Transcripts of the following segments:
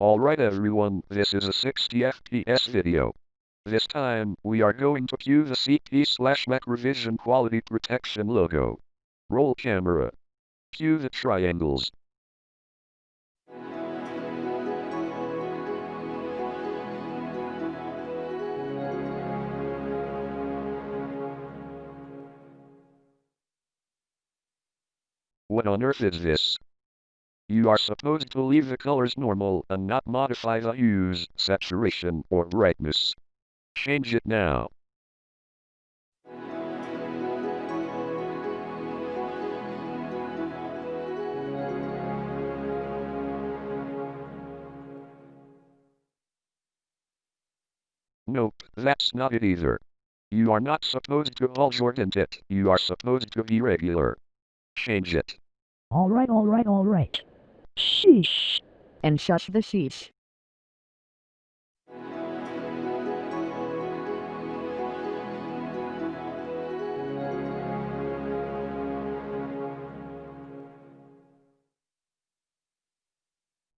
Alright everyone, this is a 60 FPS video. This time, we are going to cue the CP slash Macrovision quality protection logo. Roll camera. Cue the triangles. What on earth is this? You are supposed to leave the colors normal and not modify the hues, saturation, or brightness. Change it now. Nope, that's not it either. You are not supposed to shorten it, you are supposed to be regular. Change it. All right, all right, all right. Sheesh. and shush the sheesh.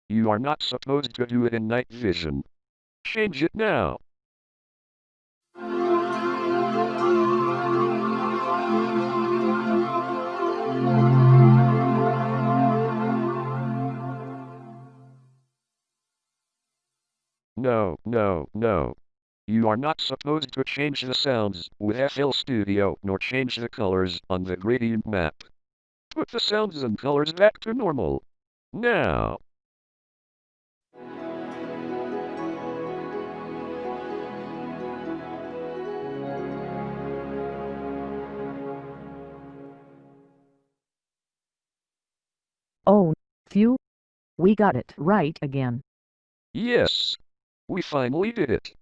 You are not supposed to do it in night vision. Change it now. No, no, no. You are not supposed to change the sounds with FL Studio nor change the colors on the gradient map. Put the sounds and colors back to normal. Now. Oh, phew. We got it right again. Yes. We finally did it.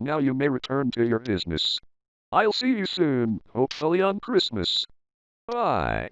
Now you may return to your business. I'll see you soon, hopefully on Christmas. Bye.